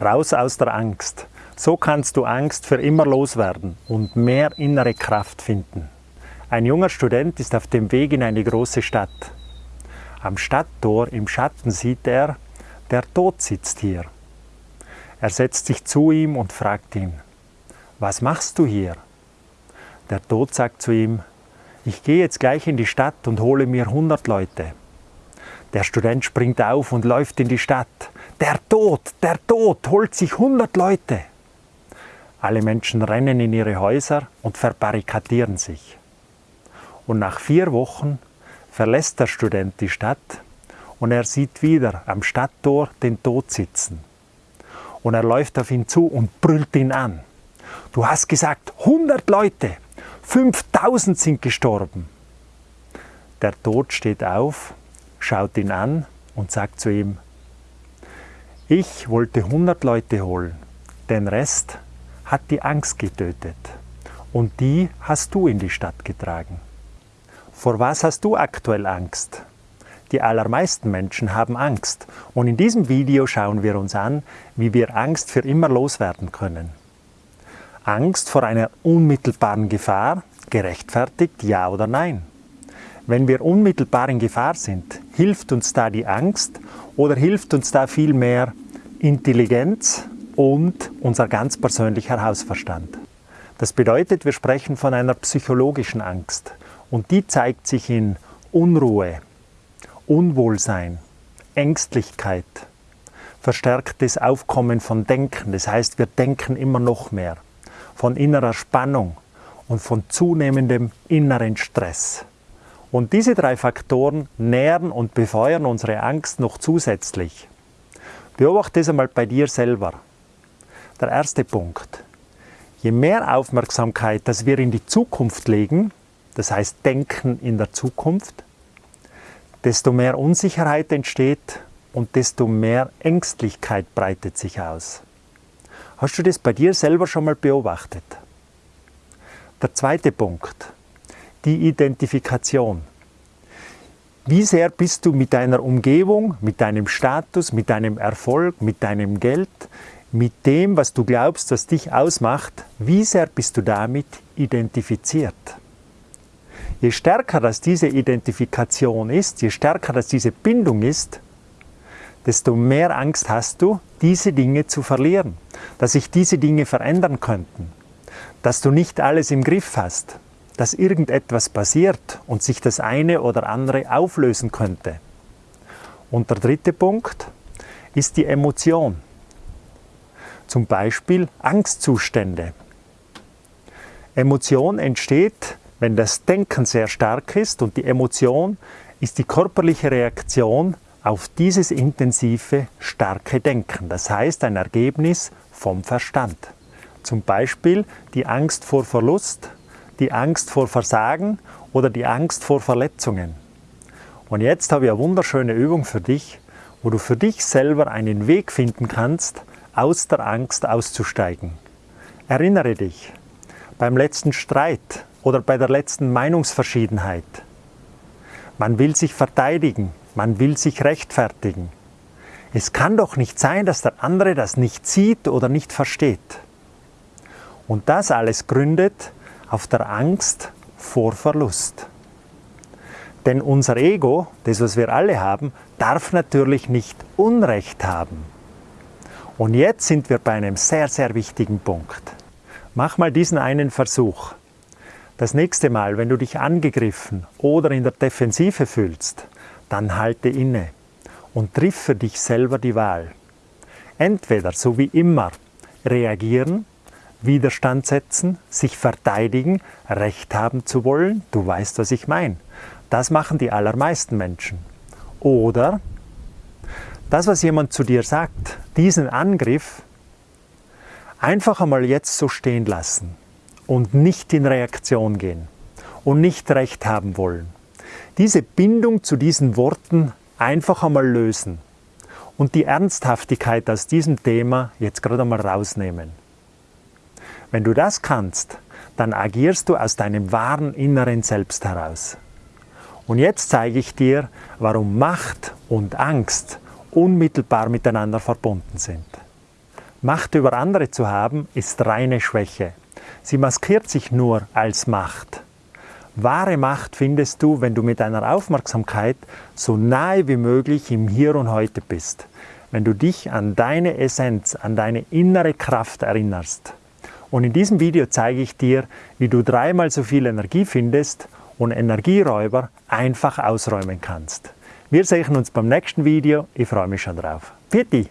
Raus aus der Angst. So kannst du Angst für immer loswerden und mehr innere Kraft finden. Ein junger Student ist auf dem Weg in eine große Stadt. Am Stadttor im Schatten sieht er, der Tod sitzt hier. Er setzt sich zu ihm und fragt ihn, was machst du hier? Der Tod sagt zu ihm, ich gehe jetzt gleich in die Stadt und hole mir 100 Leute. Der Student springt auf und läuft in die Stadt. Der Tod, der Tod holt sich 100 Leute. Alle Menschen rennen in ihre Häuser und verbarrikadieren sich. Und nach vier Wochen verlässt der Student die Stadt und er sieht wieder am Stadttor den Tod sitzen. Und er läuft auf ihn zu und brüllt ihn an. Du hast gesagt, 100 Leute, 5000 sind gestorben. Der Tod steht auf, schaut ihn an und sagt zu ihm, ich wollte 100 Leute holen, den Rest hat die Angst getötet und die hast du in die Stadt getragen. Vor was hast du aktuell Angst? Die allermeisten Menschen haben Angst und in diesem Video schauen wir uns an, wie wir Angst für immer loswerden können. Angst vor einer unmittelbaren Gefahr, gerechtfertigt ja oder nein? Wenn wir unmittelbar in Gefahr sind, hilft uns da die Angst oder hilft uns da vielmehr Intelligenz und unser ganz persönlicher Hausverstand. Das bedeutet, wir sprechen von einer psychologischen Angst und die zeigt sich in Unruhe, Unwohlsein, Ängstlichkeit, verstärktes Aufkommen von Denken, das heißt, wir denken immer noch mehr, von innerer Spannung und von zunehmendem inneren Stress. Und diese drei Faktoren nähren und befeuern unsere Angst noch zusätzlich. Beobachte es einmal bei dir selber. Der erste Punkt. Je mehr Aufmerksamkeit, dass wir in die Zukunft legen, das heißt Denken in der Zukunft, desto mehr Unsicherheit entsteht und desto mehr Ängstlichkeit breitet sich aus. Hast du das bei dir selber schon mal beobachtet? Der zweite Punkt, die Identifikation. Wie sehr bist du mit deiner Umgebung, mit deinem Status, mit deinem Erfolg, mit deinem Geld, mit dem, was du glaubst, was dich ausmacht, wie sehr bist du damit identifiziert? Je stärker das diese Identifikation ist, je stärker das diese Bindung ist, desto mehr Angst hast du, diese Dinge zu verlieren, dass sich diese Dinge verändern könnten, dass du nicht alles im Griff hast, dass irgendetwas passiert und sich das eine oder andere auflösen könnte. Und der dritte Punkt ist die Emotion zum Beispiel Angstzustände. Emotion entsteht, wenn das Denken sehr stark ist und die Emotion ist die körperliche Reaktion auf dieses intensive, starke Denken. Das heißt ein Ergebnis vom Verstand. Zum Beispiel die Angst vor Verlust, die Angst vor Versagen oder die Angst vor Verletzungen. Und jetzt habe ich eine wunderschöne Übung für dich, wo du für dich selber einen Weg finden kannst, aus der Angst auszusteigen. Erinnere dich, beim letzten Streit oder bei der letzten Meinungsverschiedenheit. Man will sich verteidigen, man will sich rechtfertigen. Es kann doch nicht sein, dass der andere das nicht sieht oder nicht versteht. Und das alles gründet auf der Angst vor Verlust. Denn unser Ego, das was wir alle haben, darf natürlich nicht Unrecht haben. Und jetzt sind wir bei einem sehr, sehr wichtigen Punkt. Mach mal diesen einen Versuch. Das nächste Mal, wenn du dich angegriffen oder in der Defensive fühlst, dann halte inne und triff für dich selber die Wahl. Entweder, so wie immer, reagieren, Widerstand setzen, sich verteidigen, Recht haben zu wollen, du weißt, was ich meine. Das machen die allermeisten Menschen. Oder das, was jemand zu dir sagt, diesen Angriff einfach einmal jetzt so stehen lassen und nicht in Reaktion gehen und nicht recht haben wollen. Diese Bindung zu diesen Worten einfach einmal lösen und die Ernsthaftigkeit aus diesem Thema jetzt gerade einmal rausnehmen. Wenn du das kannst, dann agierst du aus deinem wahren inneren Selbst heraus. Und jetzt zeige ich dir, warum Macht und Angst unmittelbar miteinander verbunden sind. Macht über andere zu haben, ist reine Schwäche. Sie maskiert sich nur als Macht. Wahre Macht findest du, wenn du mit deiner Aufmerksamkeit so nahe wie möglich im Hier und Heute bist. Wenn du dich an deine Essenz, an deine innere Kraft erinnerst. Und in diesem Video zeige ich dir, wie du dreimal so viel Energie findest und Energieräuber einfach ausräumen kannst. Wir sehen uns beim nächsten Video. Ich freue mich schon drauf. Pfiat